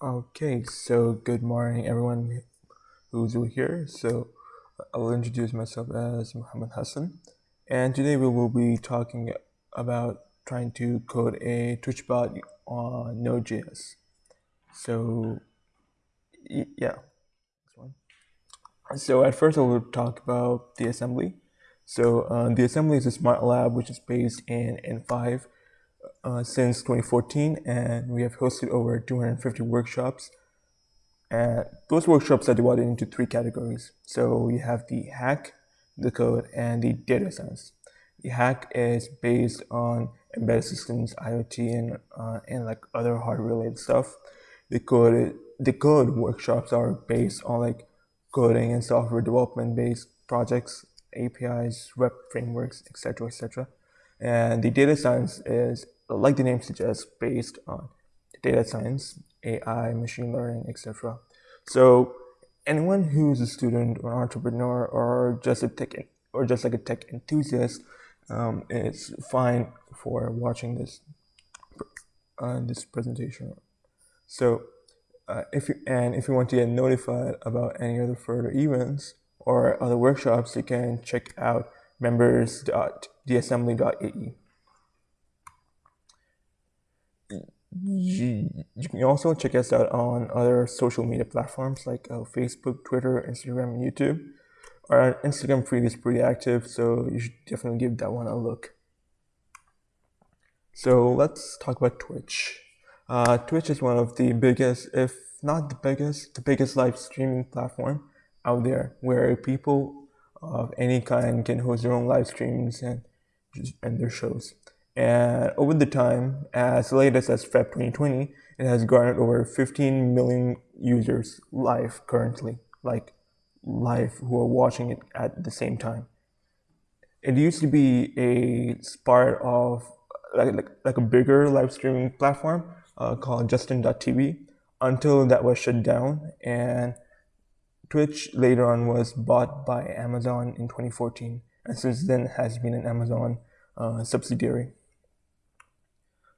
Okay, so good morning, everyone who's here. So I'll introduce myself as Muhammad Hassan, and today we will be talking about trying to code a Twitch bot on Node.js. So yeah, this one. So at first I will talk about the assembly. So uh, the assembly is a smart lab which is based in in5 uh, since 2014 and we have hosted over 250 workshops. And those workshops are divided into three categories. So you have the hack the code and the data science. The hack is based on embedded systems iot and uh, and like other hardware related stuff. The code the code workshops are based on like coding and software development based projects apis web frameworks etc etc and the data science is like the name suggests, based on data science, AI, machine learning, etc. So anyone who's a student or entrepreneur or just a tech or just like a tech enthusiast um, is fine for watching this uh, this presentation. So uh, if you and if you want to get notified about any other further events or other workshops, you can check out members.theassembly.ae. you, you can also check us out on other social media platforms like uh, Facebook, Twitter, Instagram, and YouTube. Our Instagram feed is pretty active, so you should definitely give that one a look. So let's talk about Twitch. Uh, Twitch is one of the biggest, if not the biggest, the biggest live streaming platform out there where people of any kind can host their own live streams and, and their shows. And over the time, as latest as Feb 2020, it has garnered over 15 million users live currently, like live who are watching it at the same time. It used to be a part of like, like, like a bigger live streaming platform uh, called Justin.tv until that was shut down and Twitch later on was bought by Amazon in 2014 and since then has been an Amazon uh, subsidiary.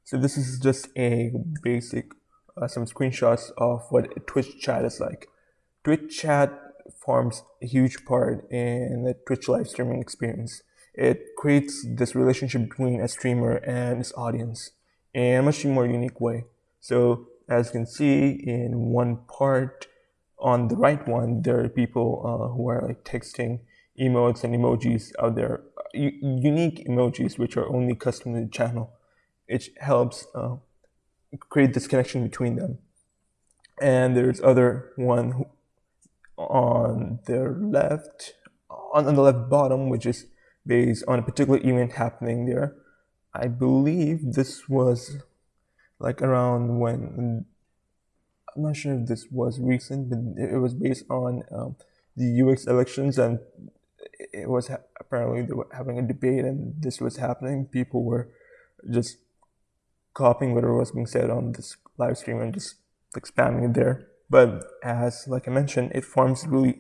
So this is just a basic, uh, some screenshots of what Twitch chat is like. Twitch chat forms a huge part in the Twitch live streaming experience. It creates this relationship between a streamer and his audience in a much more unique way. So as you can see in one part on the right one, there are people uh, who are like texting emotes and emojis out there, unique emojis which are only custom to the channel it helps uh, create this connection between them. And there's other one on the left, on, on the left bottom, which is based on a particular event happening there. I believe this was like around when I'm not sure if this was recent, but it was based on um, the US elections, and it was apparently they were having a debate, and this was happening. People were just copying whatever was being said on this live stream and just like spamming it there. But as like I mentioned, it forms really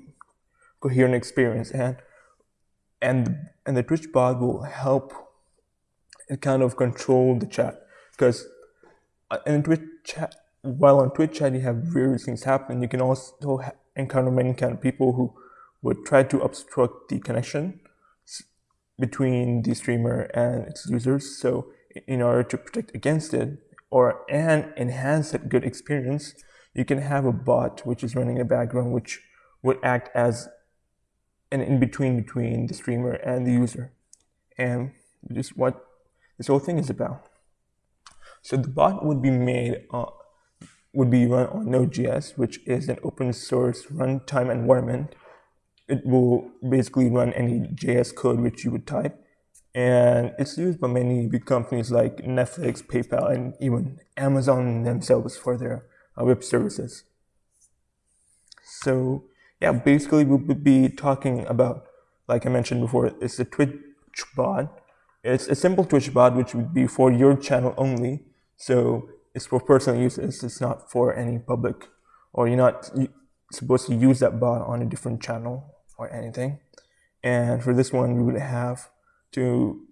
coherent experience and and and the Twitch bot will help it kind of control the chat because uh, in Twitch chat while on Twitch chat you have various things happen. You can also encounter many kind of people who would try to obstruct the connection between the streamer and its users. So in order to protect against it or and enhance that good experience, you can have a bot which is running in the background which would act as an in-between between the streamer and the user. And just what this whole thing is about. So the bot would be made would be run on Node.js, which is an open source runtime environment. It will basically run any JS code which you would type and it's used by many big companies like Netflix, PayPal, and even Amazon themselves for their uh, web services. So yeah, basically we would be talking about, like I mentioned before, it's a Twitch bot. It's a simple Twitch bot which would be for your channel only. So it's for personal uses. It's not for any public, or you're not supposed to use that bot on a different channel or anything. And for this one, we would have to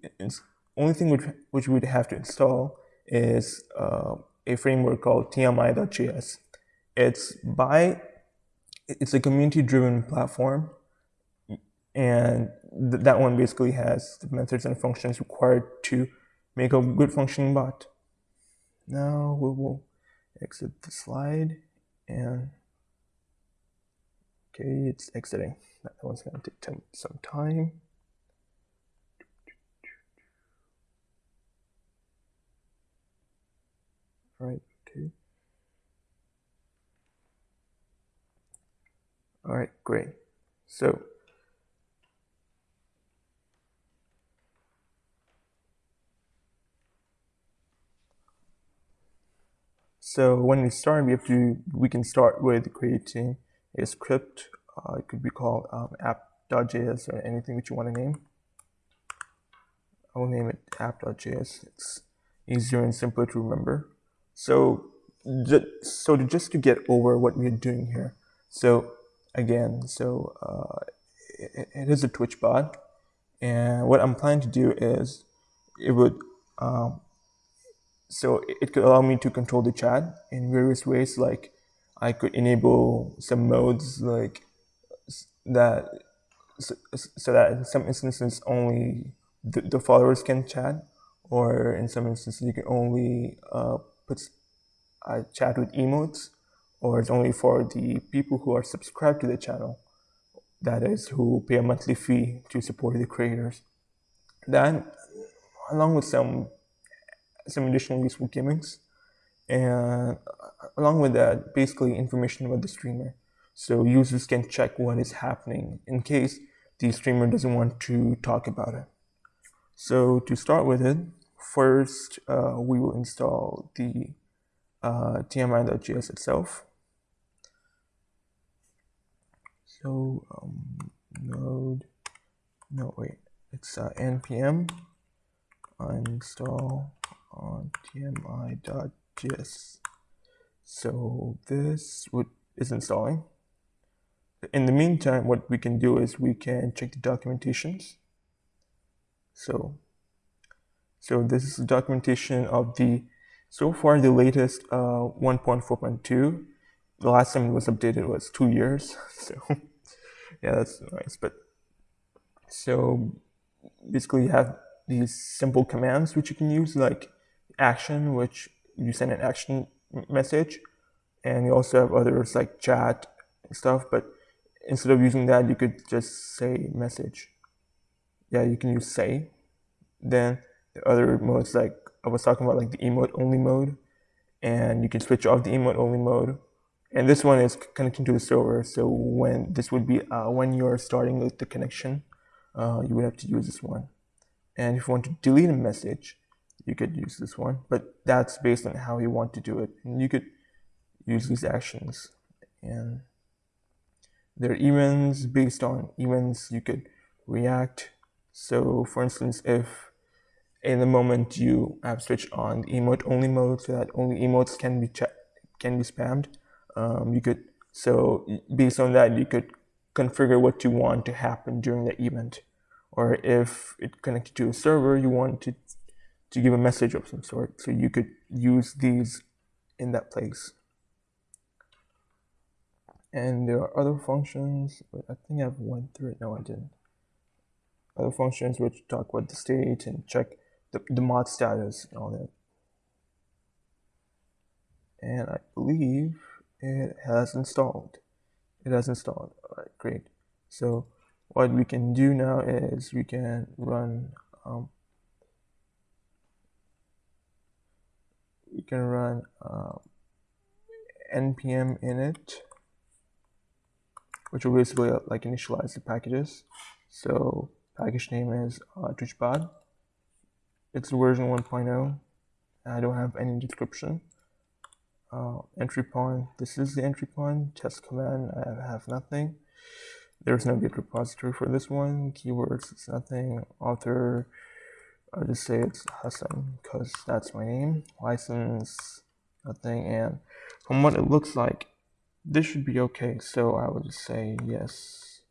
only thing which, which we would have to install is uh, a framework called tmi.js it's by it's a community driven platform and th- that one basically has the methods and functions required to make a good functioning bot. Now we will exit the slide and okay it's exiting. That one's to take some time right okay all right great so So when we start, we have to we can start with creating a script. Uh, it could be called um, app.js or anything that you want to name. I will name it app.js. It's easier and simpler to remember. So, so just to get over what we're doing here. So again, so uh, it, it is a Twitch bot, and what I'm planning to do is it would um, so it could allow me to control the chat in various ways like i could enable some modes like that so, so that in some instances only the, the, followers can chat or in some instances you can only uh, put uh, chat with emotes or it's only for the people who are subscribed to the channel that is who pay a monthly fee to support the creators Then, along with some some additional useful gimmicks. And along with that, basically information about the streamer. So users can check what is happening in case the streamer doesn't want to talk about it. So to start with it, first uh, we will install the uh, tmi.js itself. So um, node, no wait, it's uh, npm install on tmi.js. So this would, is installing. In the meantime, what we can do is we can check the documentations. So, so this is documentation of the, so far the latest uh, 1.4.2. The last time it was updated was two years. So yeah, that's nice. But so basically you have these simple commands which you can use like action, which you send an action message, and you also have others like chat and stuff. But instead of using that, you could just say message. Yeah, you can use say. Then the other modes, like I was talking about, like the emote only mode, and you can switch off the emote only mode. And this one is connecting to the server. So when this would be uh, when you're starting with the connection, uh, you would have to use this one. And if you want to delete a message, you could use this one, but that's based on how you want to do it. And you could use these actions and there are events based on events you could react. So for instance, if in the moment you have switched on the emote only mode so that only emotes can be can be spammed, um, you could so based on that you could configure what you want to happen during the event. Or if it connected to a server, you want to to give a message of some sort. So you could use these in that place. And there are other functions, but I think I've went through it. No, I didn't. Other functions which talk about the state and check the, the mod status and all that. And I believe it has installed. It has installed. All right, great. So what we can do now is we can run um, you can run uh, npm init which will basically uh, like initialize the packages so package name is uh, twitchbot it's version 1.0 I don't have any description uh, entry point this is the entry point test command I have nothing there's no git repository for this one keywords it's nothing author I'll just say it's Hassan because that's my name. License, nothing, and from what it looks like, this should be okay. So I would just say yes.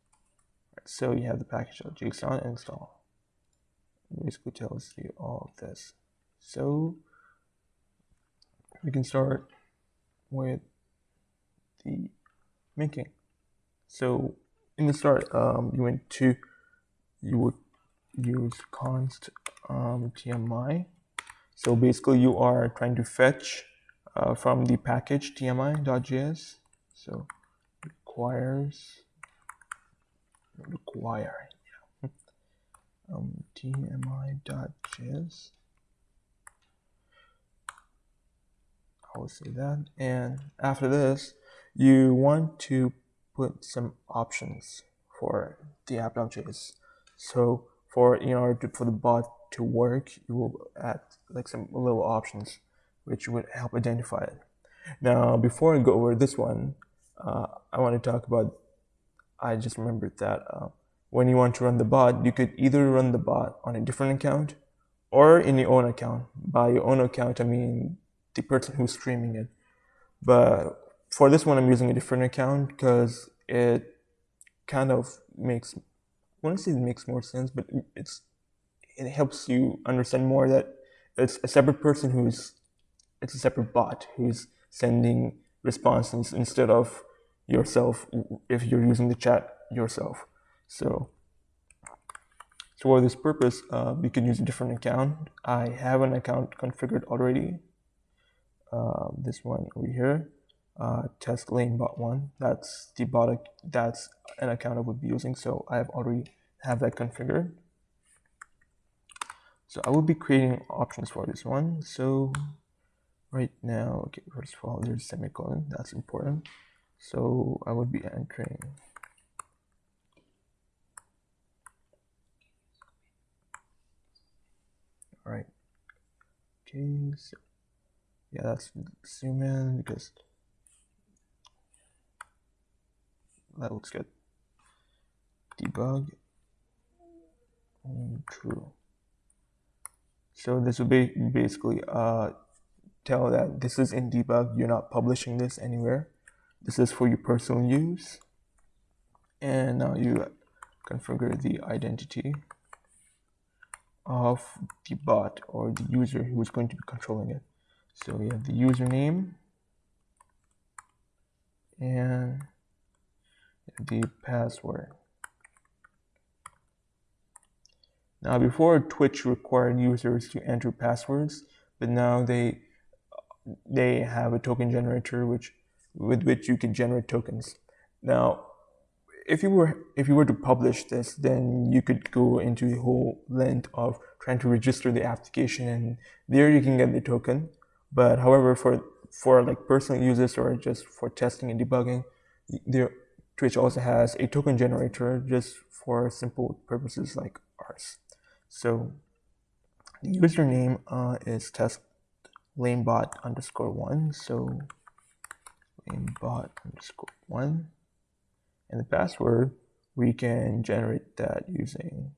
So you have the package.json install. Basically tells you all of this. So we can start with the making. So in the start, um, you went to, you would use const um, tmi. So basically you are trying to fetch uh, from the package tmi.js. So requires, require. Um, tmi.js. I will say that. And after this, you want to put some options for the app.js. So for in order to, for the bot to work, you will add like some little options which would help identify it. Now, before I go over this one, uh, I want to talk about. I just remembered that uh, when you want to run the bot, you could either run the bot on a different account or in your own account. By your own account, I mean the person who's streaming it. But for this one, I'm using a different account because it kind of makes, I want to say it makes more sense, but it's it helps you understand more that it's a separate person who's, it's a separate bot who's sending responses instead of yourself if you're using the chat yourself. So, so for this purpose, uh, we can use a different account. I have an account configured already. Uh, this one over here uh, test lane bot one. That's the bot. That's an account I would be using. So I have already have that configured. So I will be creating options for this one. So right now, okay, first of all, there's semicolon. That's important. So I would be entering. Right. So yeah, that's zoom in because that looks good. Debug true. So this will be basically uh, tell that this is in debug. You're not publishing this anywhere. This is for your personal use. And now you configure the identity of the bot or the user who is going to be controlling it. So we have the username and the password. Now before Twitch required users to enter passwords, but now they they have a token generator which with which you can generate tokens. Now if you were if you were to publish this, then you could go into the whole length of trying to register the application and there you can get the token. But however, for for like personal users or just for testing and debugging, there Twitch also has a token generator just for simple purposes like ours. So the username uh, is test lamebot underscore one. So lamebot underscore one. And the password, we can generate that using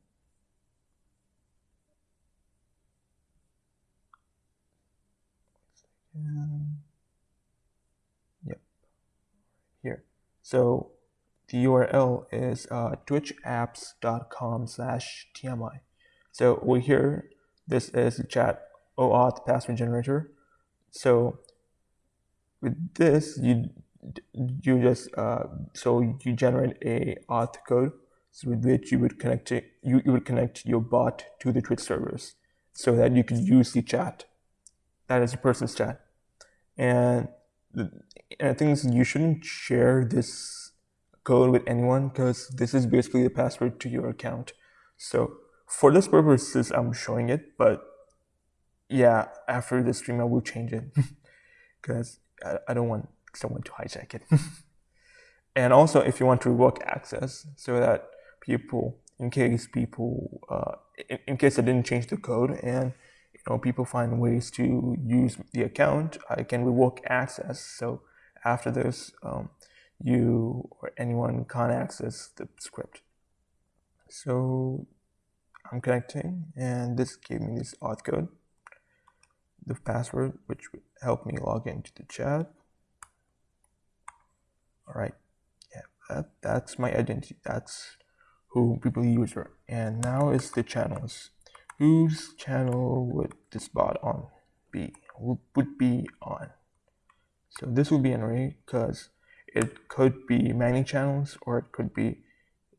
yep here so the URL is uh, twitchapps.com slash TMI. So over here, this is the chat OAuth password generator. So with this, you you just uh, so you generate a auth code with which you would connect it, you, you would connect your bot to the Twitch servers so that you could use the chat. That is a person's chat. And, the, and I think you shouldn't share this code with anyone because this is basically the password to your account. So for this purposes, I'm showing it, but yeah, after the stream, I will change it because I, I don't want someone to hijack it. and also, if you want to revoke access so that people, in case people, uh, in, in case I didn't change the code and you know people find ways to use the account, I can revoke access. So after this, um, you or anyone can't access the script. So I'm connecting and this gave me this auth code, the password, which would help me log into the chat. All right, yeah, that, that's my identity. That's who people use. And now is the channels. Whose channel would this bot on be? Would be on. So this will be an array because it could be many channels or it could be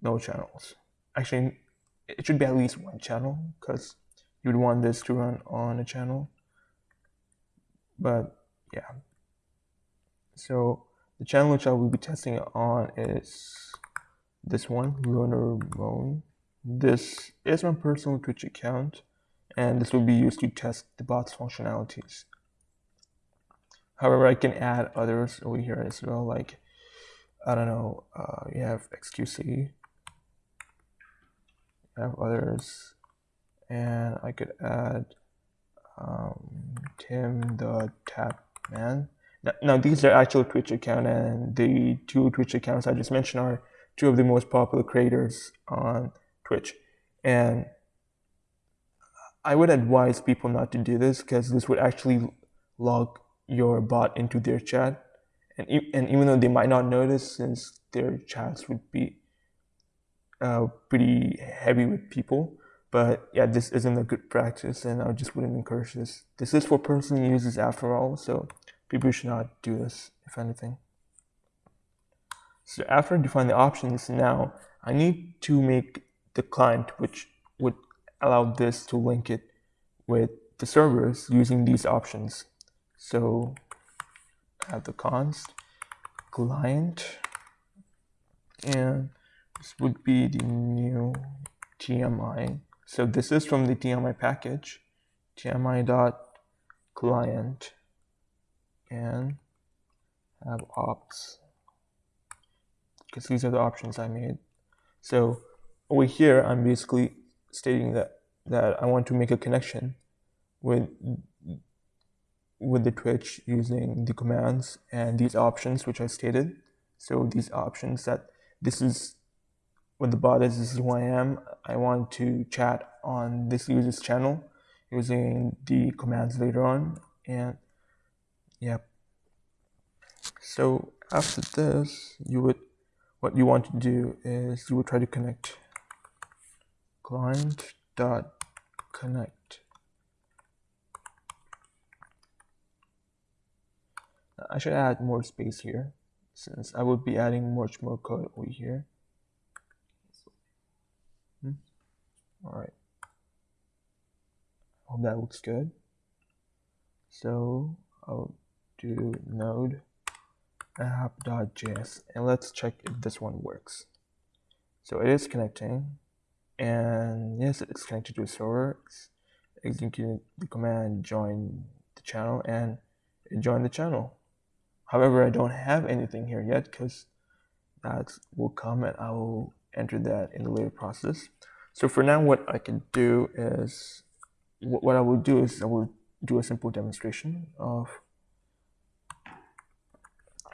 no channels. Actually, it should be at least one channel because you'd want this to run on a channel. But yeah. So the channel which I will be testing it on is this one, Lunar Moon. This is my personal Twitch account, and this will be used to test the bot's functionalities. However, I can add others over here as well, like, I don't know, uh, you have XQC, you have others, and I could add um, Tim the Tap Man. Now, these are actual Twitch accounts, and the two Twitch accounts I just mentioned are two of the most popular creators on Twitch. And I would advise people not to do this because this would actually log your bot into their chat. And, and even though they might not notice, since their chats would be uh, pretty heavy with people, but yeah, this isn't a good practice, and I just wouldn't encourage this. This is for personal uses after all, so people should not do this, if anything. So after I define the options, now I need to make the client, which would allow this to link it with the servers using these options. So have the const client, and this would be the new TMI. So this is from the TMI package, tmi.client, and have ops because these are the options I made. So over here, I'm basically stating that, that I want to make a connection with, with the Twitch using the commands and these options, which I stated. So these options that this is what the bot is, this is who I am. I want to chat on this user's channel using the commands later on. And yeah. So after this, you would what you want to do is you will try to connect client dot connect I should add more space here since I will be adding much more code over here hmm. all right hope that looks good so I'll do node app.js and let's check if this one works. So it is connecting and yes, it's connected to a server. It's executing the command join the channel and it joined the channel. However, I don't have anything here yet because that will come and I will enter that in the later process. So for now, what I can do is, what I will do is I will do a simple demonstration of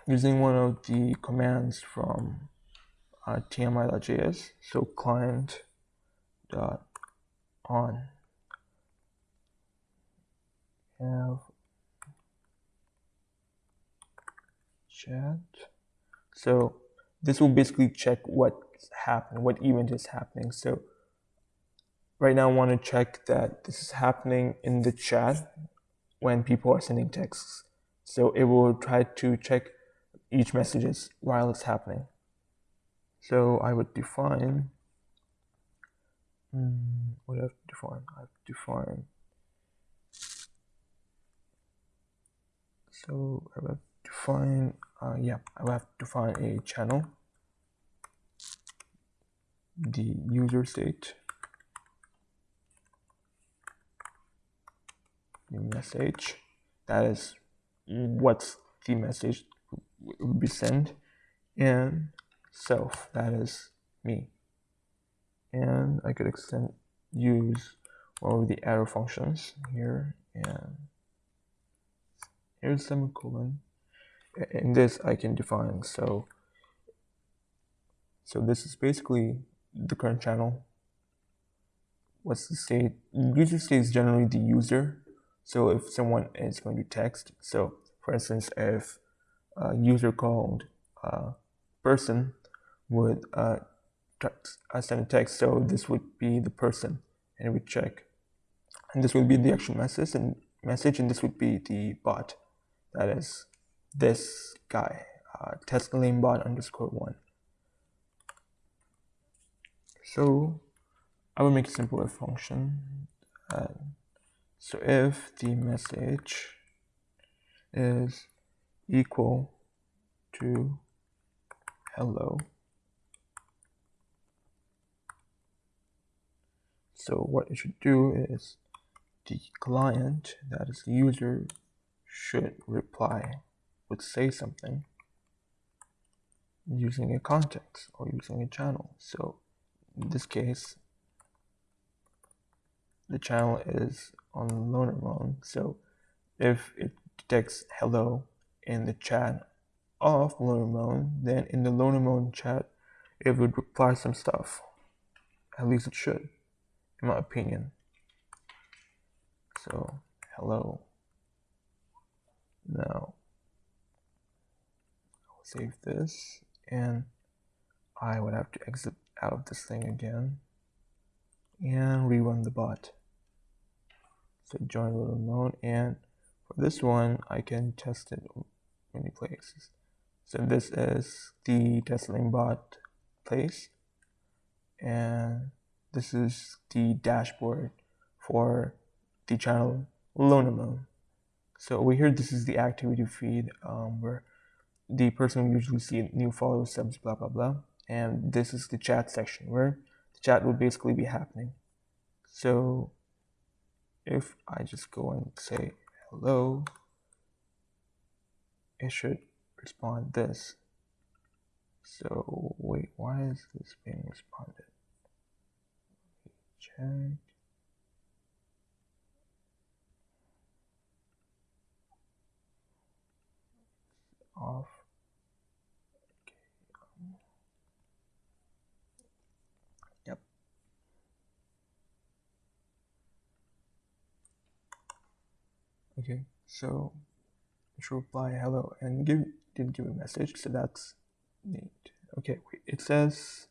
using one of the commands from uh, tmi.js. So client dot on have chat. So this will basically check what's happened, what event is happening. So right now I want to check that this is happening in the chat when people are sending texts. So it will try to check each messages while it's happening. So I would define, um, what do I have to define? I have to define, so I will define, uh, yeah, I will have to define a channel, the user state, the message, that is what's the message would be sent and self that is me. And I could extend use all of the arrow functions here and here's semicolon. In this I can define so so this is basically the current channel. What's the state? User state is generally the user. So if someone is going to text so for instance if user called uh, person would uh, uh, send a text. So this would be the person, and it would check. And this would be the actual message, and message, and this would be the bot. That is this guy. uh, test lamebot underscore one. So I will make a simpler function. Uh, so if the message is equal to hello, so what it should do is the client, that is the user, should reply would say something using a context or using a channel. So in this case, the channel is on loner mode. So if it detects hello in the chat of loner mode, then in the loner mode chat, it would reply some stuff. At least it should, in my opinion. So hello. Now I'll save this and I would have to exit out of this thing again and rerun the bot. So join loner mode and for this one I can test it many places. So this is the testing bot place and this is the dashboard for the channel loner mode. So over here, this is the activity feed um, where the person usually see new followers, subs, blah, blah, blah. And this is the chat section where the chat will basically be happening. So if I just go and say hello, it should respond this. So wait, why is this being responded? Check. off. Okay. Yep. Okay, so should reply hello and give didn't give a message, so that's neat. Okay, it says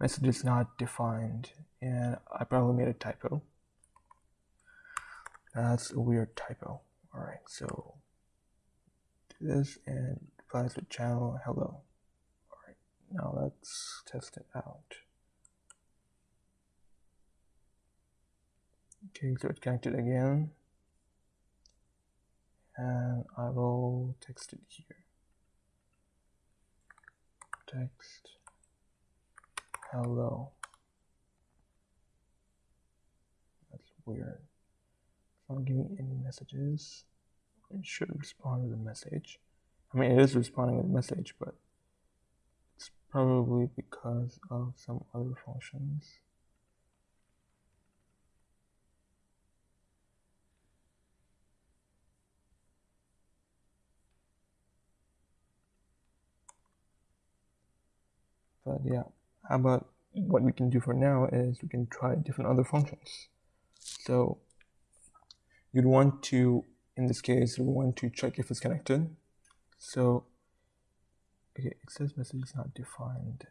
message is not defined, and I probably made a typo. That's a weird typo. All right, so do this and replies with channel hello. Alright, now let's test it out. Okay, so it's connected again. And I will text it here. Text hello. That's weird. It's not giving any messages it should respond with a message. I mean, it is responding with a message, but it's probably because of some other functions. But yeah, how about what we can do for now is we can try different other functions. So you'd want to in this case, we want to check if it's connected. So, okay, it says message is not defined.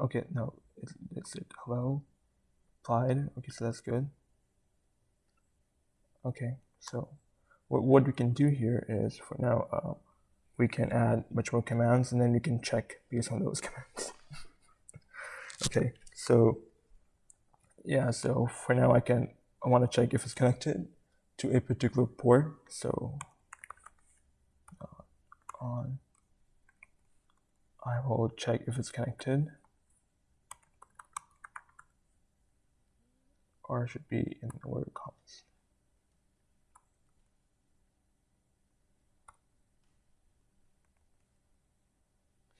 Okay, no, it's, it's it. Hello, applied. Okay, so that's good. Okay, so what, what we can do here is for now, uh, we can add much more commands and then we can check based on those commands. okay, so yeah, so for now I can, I want to check if it's connected to a particular port. So uh, on, I will check if it's connected. Or should be in the word commas.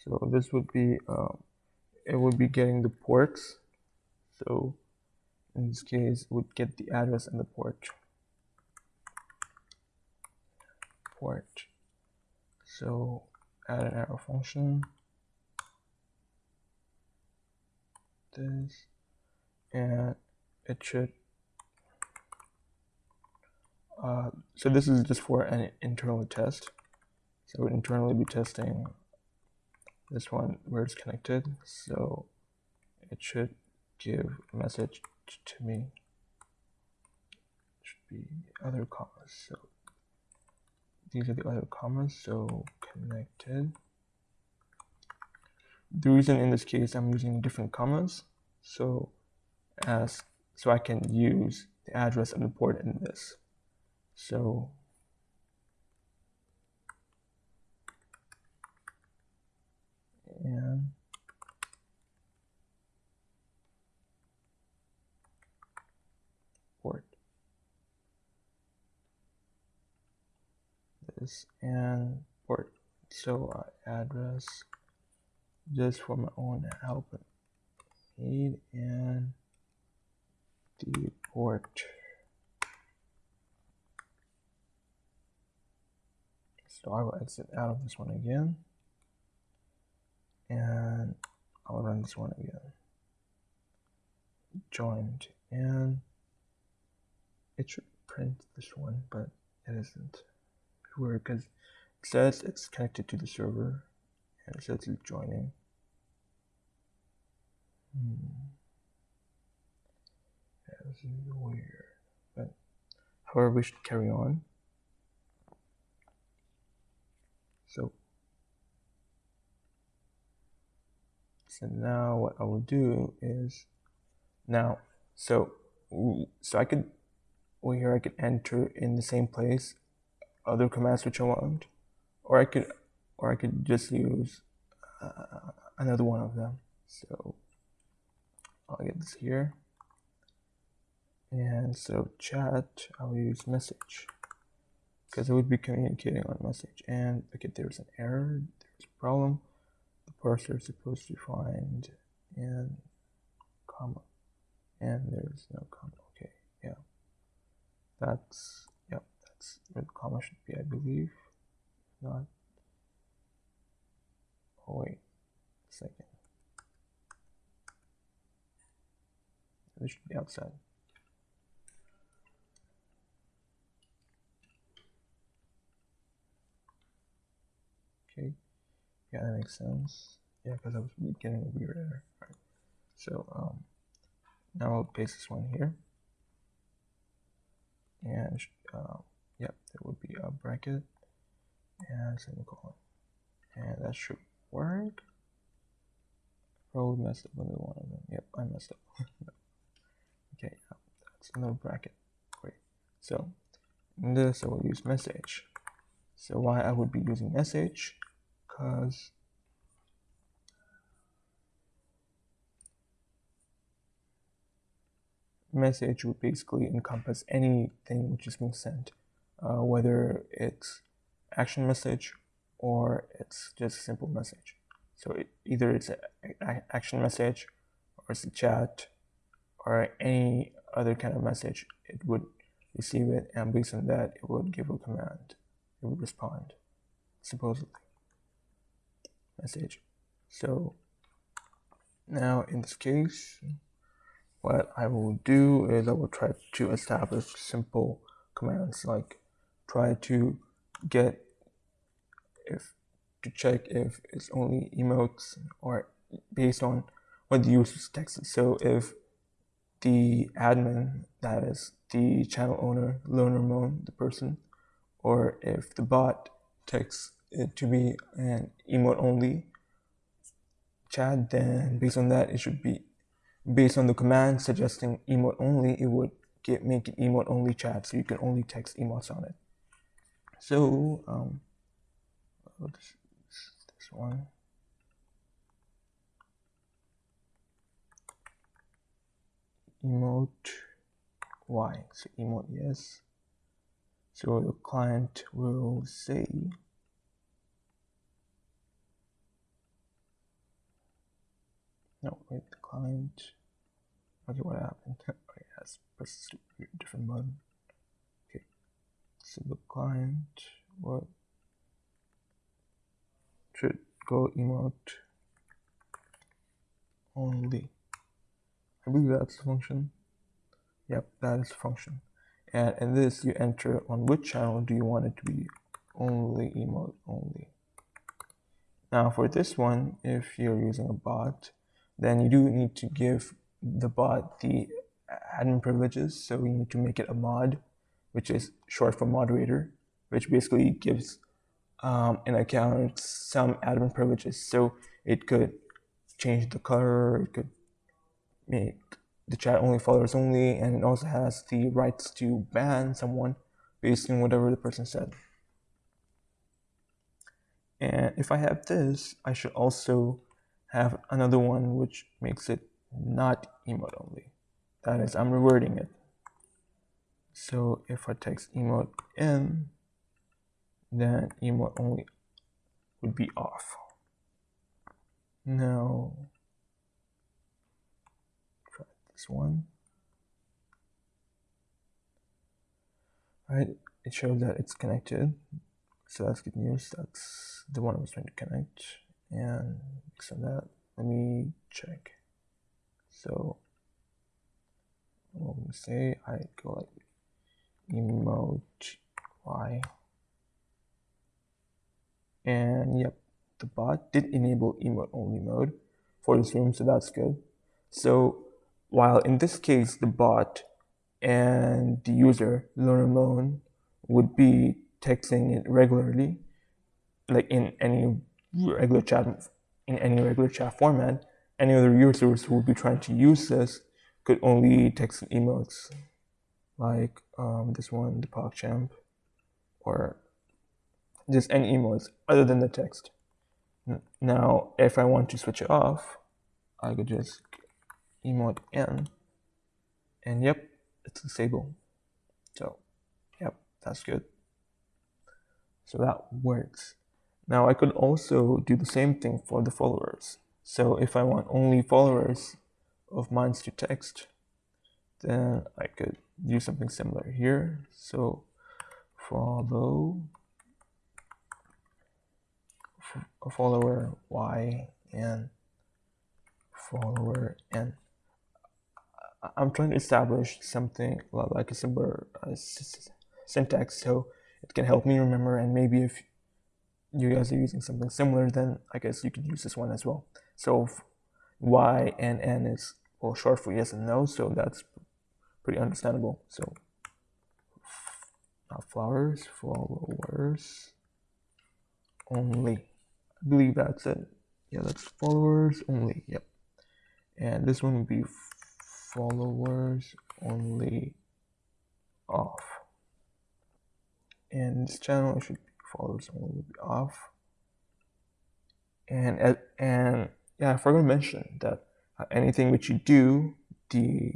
So this would be, um, it would be getting the ports. So in this case, it would get the address and the port. port. So add an arrow function. This and it should uh, so this is just for an internal test. So we internally be testing this one where it's connected. So it should give a message to me. It should be other commas. So these are the other commas so connected the reason in this case I'm using different commas so as so I can use the address of the port in this so and port this and port. So uh, address just for my own help need and the port so I will exit out of this one again and I'll run this one again. Joined. And it should print this one but it isn't. Weird because it says it's connected to the server and it says it's joining. Hmm. yeah, weird but however we should carry on. So So now what I will do is now, so, so I could, well here I could enter in the same place other commands which I want, or I could, or I could just use uh, another one of them. So I'll get this here. And so chat, I'll use message because I would be communicating on message. And okay, there's an error, there's a problem the parser is supposed to find and comma and there's no comma okay yeah. That's yeah that's where the comma should be I believe not. Oh wait a second. This should be outside. Okay yeah, that makes sense. Yeah, because I was getting a weird error. Right. So um, now I'll paste this one here. And uh, yep, there would be a bracket and semicolon. And that should work. Probably messed up with one of them. Yep, I messed up. okay, that's another bracket. Great. So in this I will use message. So why I would be using message because message would basically encompass anything which is being sent, uh, whether it's action message or it's just a simple message. So it, either it's an action message or it's a chat or any other kind of message, it would receive it and based on that, it would give a command. It would respond, supposedly message. So now in this case, what I will do is I will try to establish simple commands like try to get if to check if it's only emotes or based on what the user's texted. So if the admin, that is the channel owner, learner mode, the person, or if the bot texts it to be an emote only chat, then based on that, it should be based on the command suggesting emote only, it would get make it emote only chat, so you can only text emotes on it. So um, this, this one. Emote y, so emote yes. So the client will say No, wait, the client. Okay, what happened? Oh, okay, has pressed different button. Okay, the client, what should go emote only. I believe that's the function. Yep, that is the function. And in this, you enter on which channel do you want it to be only emote only. Now for this one, if you're using a bot, then you do need to give the bot the admin privileges. So we need to make it a mod, which is short for moderator, which basically gives um, an account some admin privileges. So it could change the color. It could make the chat only followers only, and it also has the rights to ban someone based on whatever the person said. And if I have this, I should also have another one which makes it not emote only. That is, I'm rewording it. So if I text emote in, then emote only would be off. Now, try this one. Right, it shows that it's connected. So that's good news. That's the one I was trying to connect. And on that, let me check. So let me say I go like emote y and yep the bot did enable emote only mode for this room so that's good. So while in this case the bot and the user learn alone would be texting it regularly like in any regular chat in any regular chat format any other users who would be trying to use this could only text and emotes like um, this one, the PogChamp, or just any emotes other than the text. Now, if I want to switch it off, I could just emote in, and yep, it's disabled. So, yep, that's good. So that works. Now I could also do the same thing for the followers. So if I want only followers of mine to text, then I could do something similar here. So follow follower y and follower n. I'm trying to establish something like a similar uh, syntax so it can help me remember and maybe if you guys are using something similar then I guess you could use this one as well. So y and n is well short for yes and no so that's pretty understandable. So not flowers, followers only. I believe that's it. Yeah, that's followers only. Yep. And this one would be followers only off. And this channel should be followers only off. And and yeah, I forgot to mention that uh, anything which you do, the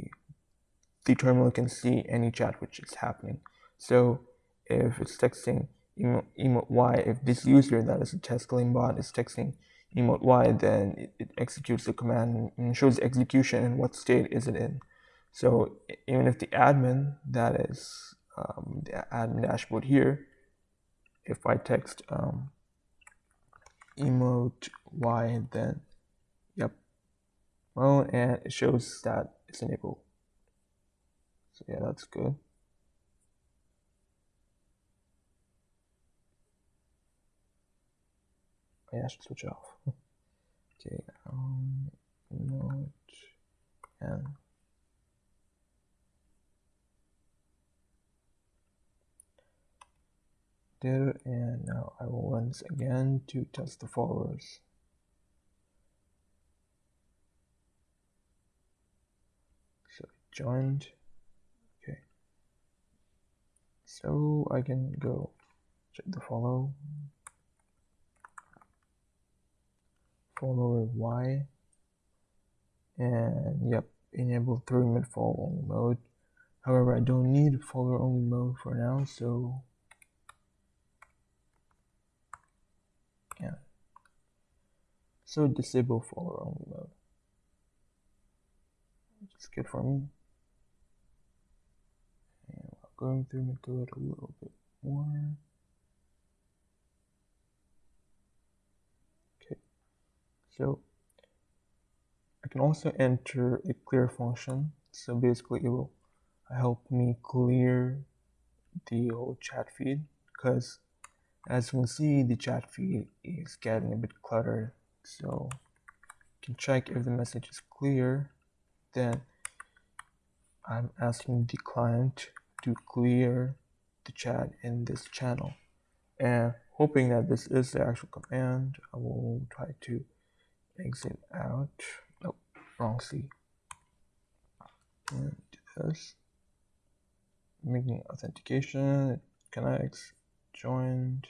the terminal can see any chat which is happening. So if it's texting emote, emote y, if this user that is a Tescaling bot is texting emote y, then it, it, executes the command and shows execution and what state is it in. So even if the admin, that is um, the admin dashboard here, if I text um, emote y, then well, and it shows that it's enabled. So yeah, that's good. Oh, yeah, I should switch off. okay, um, note and there, and now I will once again to test the followers. So okay. So I can go check the follow. Follower Y. And yep enable 3 minute follow only mode. However I don't need follower only mode for now so yeah. So disable follower only mode. Which is good for me going through code a little bit more. Okay, so I can also enter a clear function. So basically it will help me clear the old chat feed because as you can see the chat feed is getting a bit cluttered so you can check if the message is clear then I'm asking the client to clear the chat in this channel and hoping that this is the actual command I will try to exit out. Nope, wrong C. And do this. Making authentication, it connects, joined.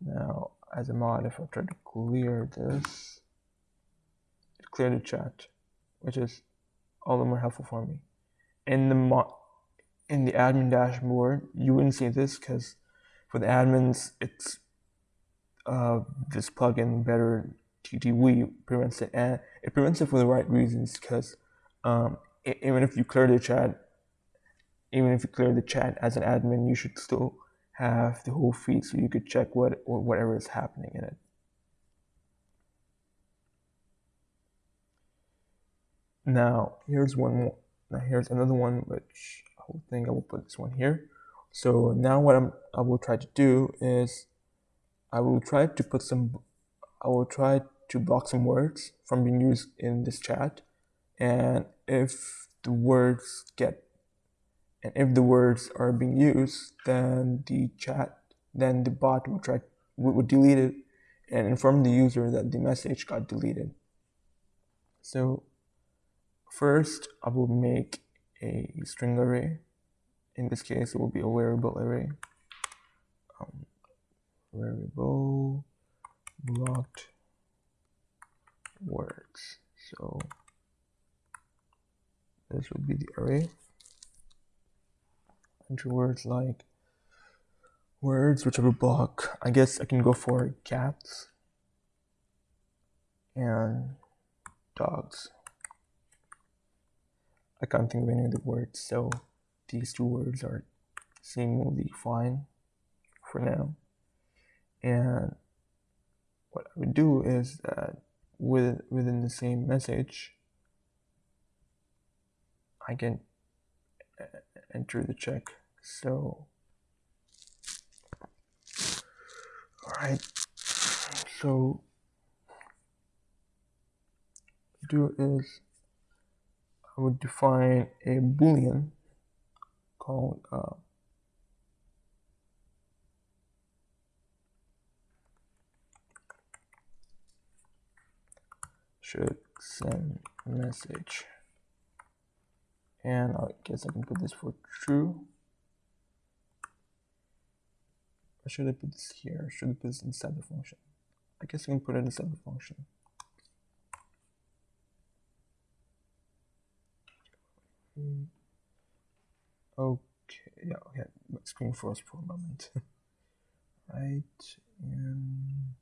Now, as a mod, if I try to clear this, it cleared the chat, which is all the more helpful for me. In the in the admin dashboard, you wouldn't see this because for the admins, it's uh, this plugin better TTW prevents it, and it prevents it for the right reasons because um, even if you clear the chat, even if you clear the chat as an admin, you should still have the whole feed so you could check what or whatever is happening in it. Now here's one more. Now here's another one, which I think I will put this one here. So now what I'm, I will try to do is I will try to put some, I will try to block some words from being used in this chat. And if the words get, and if the words are being used, then the chat, then the bot will try, would delete it and inform the user that the message got deleted. So first I will make a string array. In this case, it will be a variable array. Um, variable blocked words. So this would be the array. Enter words like words whichever block. I guess I can go for cats and dogs. I can't think of any other words, so these two words are seemingly fine for now. And what I would do is that with, within the same message, I can uh, enter the check. So, all right. So, do is I would define a boolean called uh, should send message. And I guess I can put this for true. Or should I put this here? Should I put this inside the function? I guess I can put it inside the function okay yeah okay my screen froze for a moment right and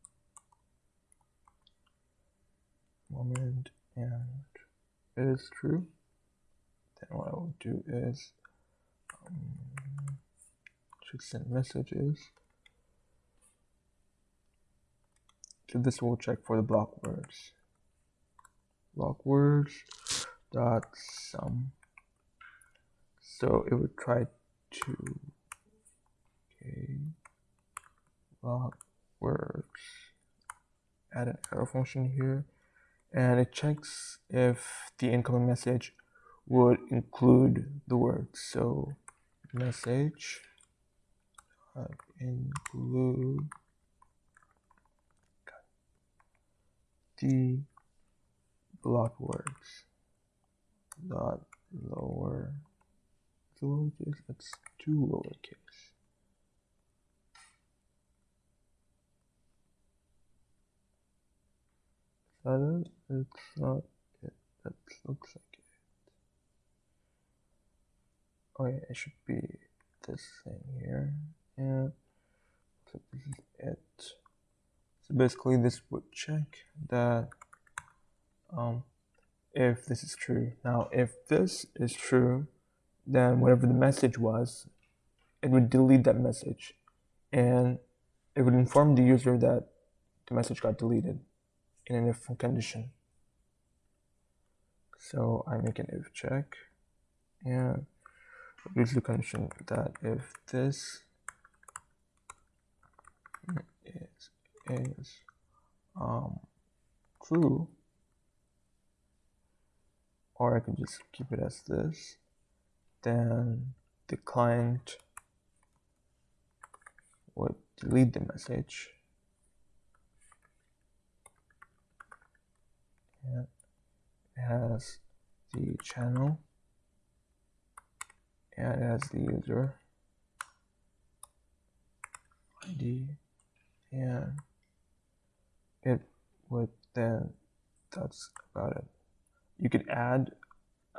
moment and it is true, then what I will do is um, should send messages. So this will check for the block words. Block words dot sum. So it would try to okay block words. Add an error function here and it checks if the incoming message would include the words. So message uh, include the block words dot lower lowercase that's two lowercase that it? It's not it. That looks like it. Oh yeah, it should be this thing here. Yeah. So this is it. So basically this would check that um, if this is true. Now if this is true, then whatever the message was, it would delete that message. And it would inform the user that the message got deleted in an if condition. So I make an if check. And use the condition that if this is, is um, true, or I can just keep it as this, then the client would delete the message. And it has the channel. And it has the user. ID. And it would then that's about it. You could add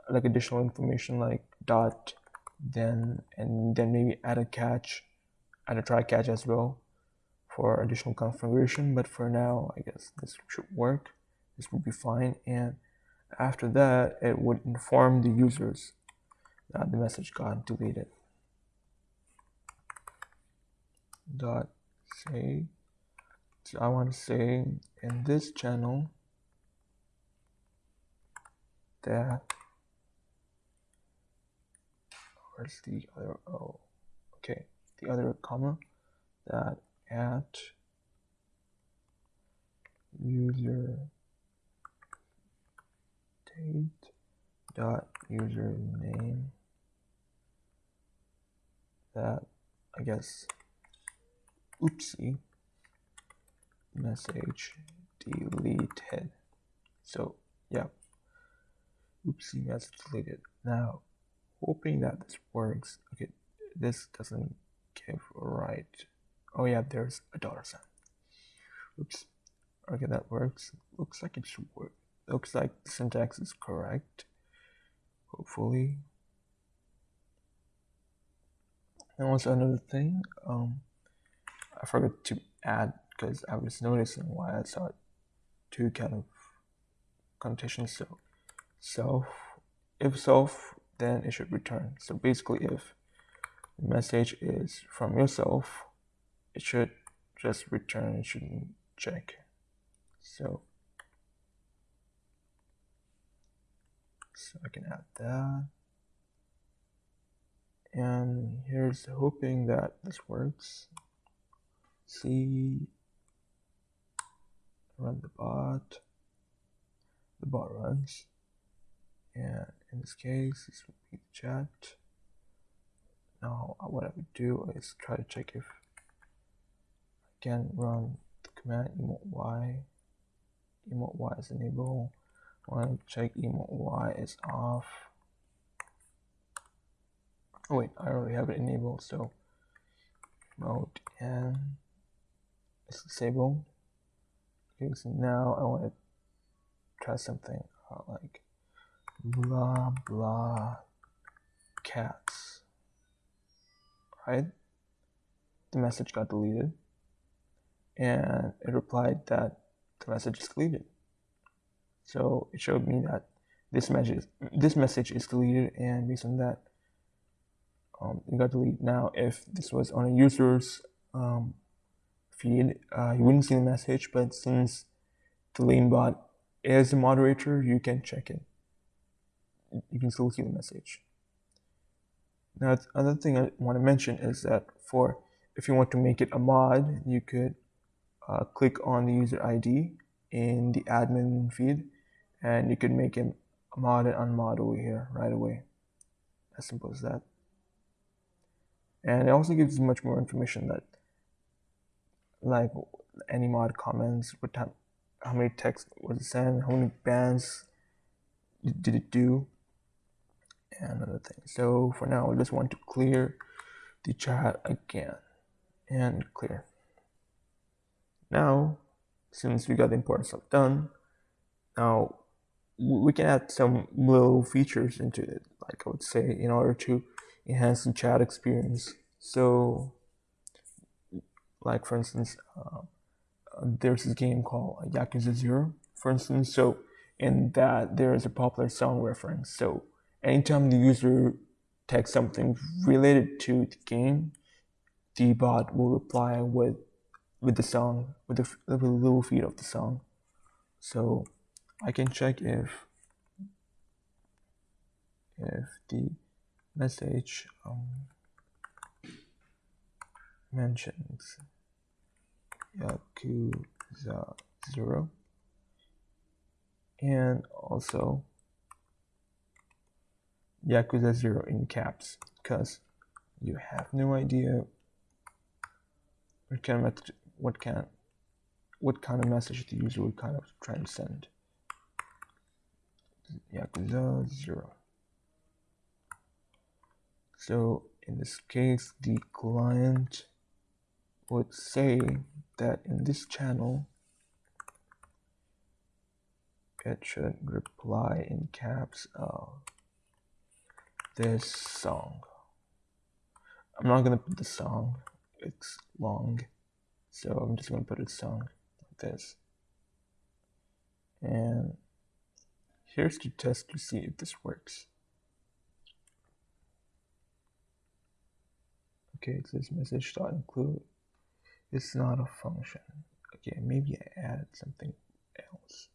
like additional information like dot then and then maybe add a catch add a try catch as well for additional configuration. But for now I guess this should work. This would be fine. And after that it would inform the users that the message got deleted. Dot say so I want to say in this channel that where's the other oh okay. The other comma that at user date dot username that I guess oopsie message deleted. So yeah. Oopsie message deleted. Now hoping that this works. Okay this doesn't give right. Oh yeah there's a dollar sign. Oops. Okay that works. Looks like it should work. Looks like the syntax is correct. Hopefully. And also another thing? Um i forgot to add because i was noticing why i saw two kind of connotations. So self if self then it should return. So basically if the message is from yourself it should just return. It shouldn't check. So so I can add that. And here's hoping that this works. See run the bot. The bot runs. And in this case this would be the chat. Now what I would do is try to check if I can run the command emote y. Emote y is enabled I want to check emote y is off. Oh wait I already have it enabled so mode and it's disabled. Okay so now I want to try something uh, like blah blah cats. Right? The message got deleted and it replied that the message is deleted. So it showed me that this message this message is deleted and based on that um, it got deleted. Now if this was on a user's um, feed uh, you wouldn't see the message but since the lane bot is a moderator you can check it you can still see the message. Now, the other thing I want to mention is that for if you want to make it a mod, you could uh, click on the user ID in the admin feed, and you could make him a mod and unmod over here right away. As simple as that. And it also gives you much more information that, like any mod comments, what time, how many text was it sent, how many bands did it do, and other things. So for now, I just want to clear the chat again and clear. Now, since we got the important stuff done, now we can add some little features into it, like I would say, in order to enhance the chat experience. So, like for instance, uh, there's this game called Yakuza Zero, for instance. So, in that, there is a popular song reference. So, anytime the user texts something related to the game, the bot will reply with with the song, with the, with the little feed of the song. So I can check if if the message um, mentions Yakuza Zero and also Yakuza 0 in caps because you have no idea what kind of what kind what kind of message the user would kind of try to send. Yakuza 0. So in this case, the client would say that in this channel, it should reply in caps of this song. I'm not gonna put the song, it's long, so I'm just gonna put a song like this. And here's to test to see if this works. Okay, it says message dot include. It's not a function. Okay, maybe I added something else.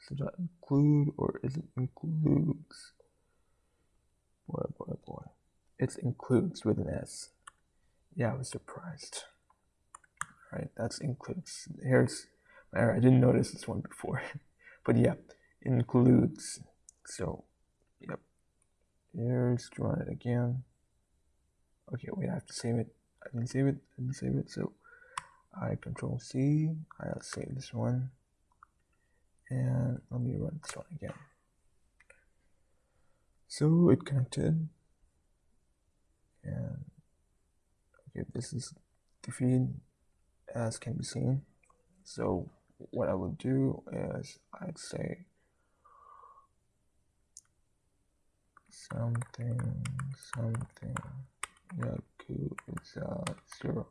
So dot include or is it includes? Boy, boy, boy. It includes with an S. Yeah, I was surprised. Right, that's includes. Here's I didn't notice this one before. but yeah, includes. So, yep. Here's run it again. Okay, wait, I have to save it. I didn't save it. I didn't save it. So, I control C. I'll save this one. And let me run this one again. So it connected. And okay, this is the feed as can be seen. So what I would do is I'd say something something Yakuza uh, zero.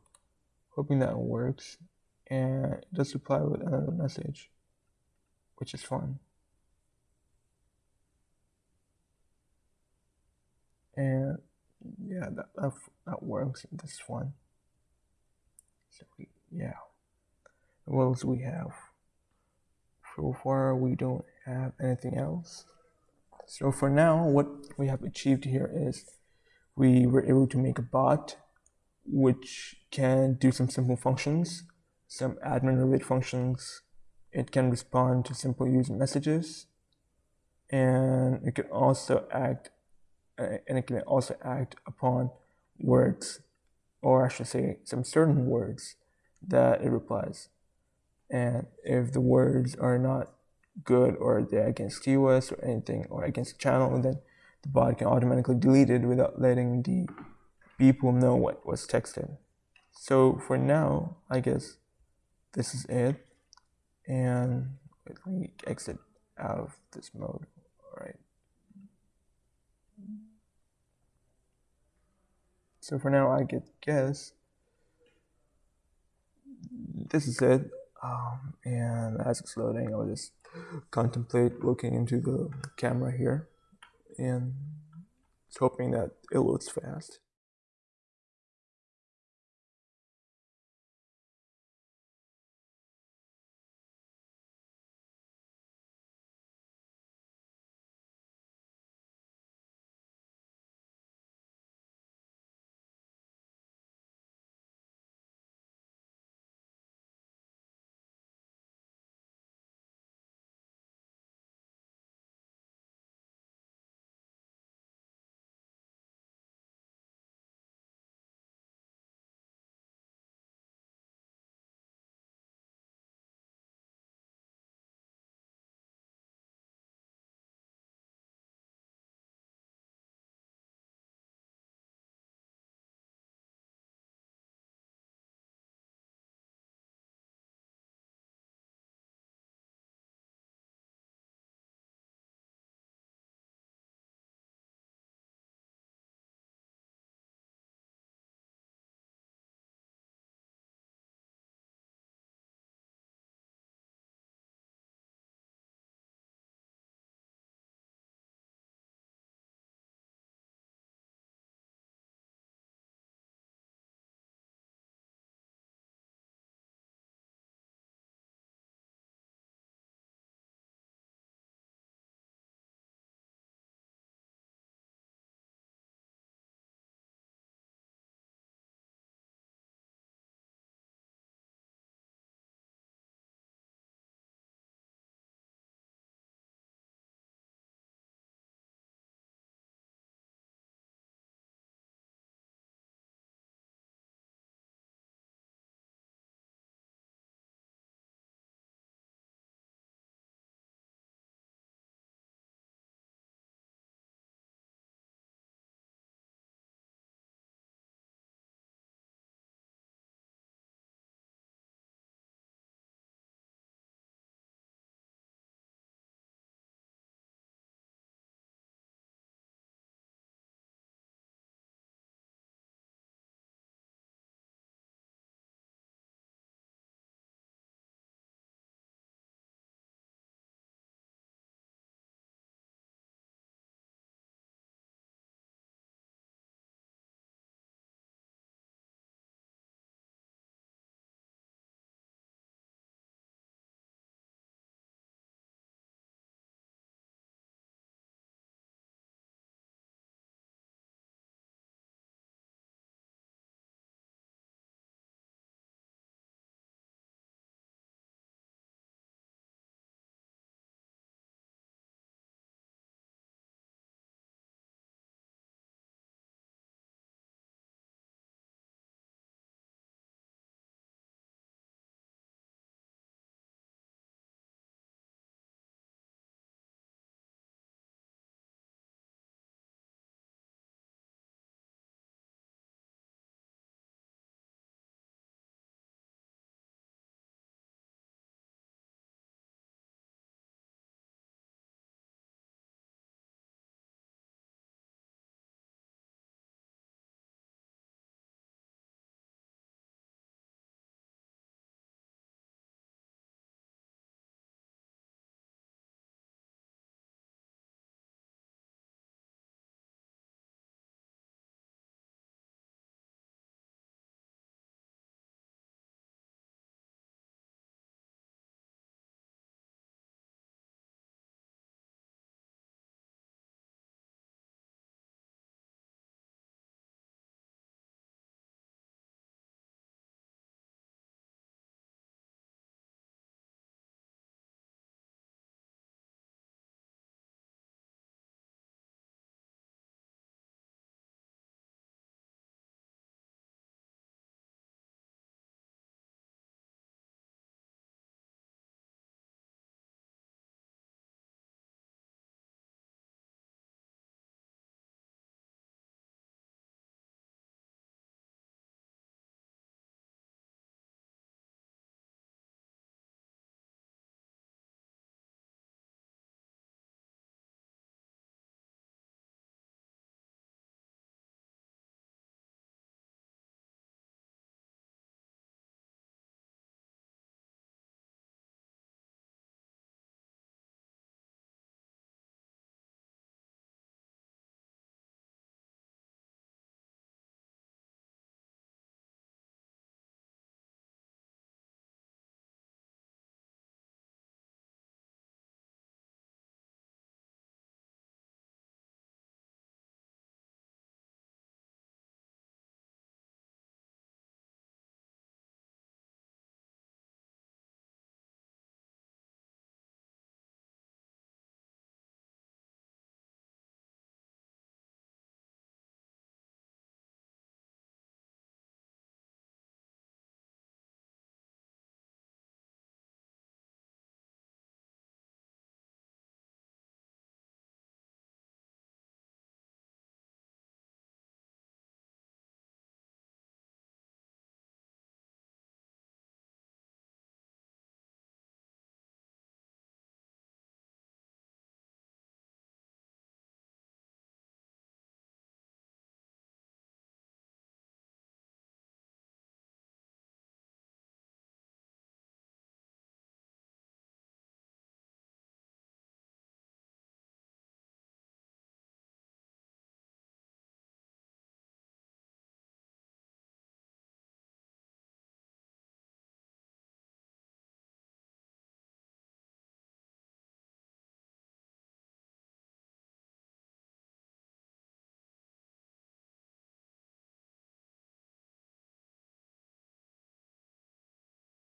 Hoping that works and it does reply with another message, which is fun. And yeah, that, that, that works in this one. So we, yeah. What else we have? So far we don't have anything else. So for now what we have achieved here is we were able to make a bot which can do some simple functions some admin related functions. It can respond to simple user messages. And it can also act Uh, and it can also act upon words or I should say some certain words that it replies and if the words are not good or they're against TOS or anything or against the channel, then the bot can automatically delete it without letting the people know what was texted. So for now, I guess this is it. And let me exit out of this mode. All right. So for now, I get guess this is it. Um, and as it's loading, I'll just contemplate looking into the camera here and hoping that it loads fast.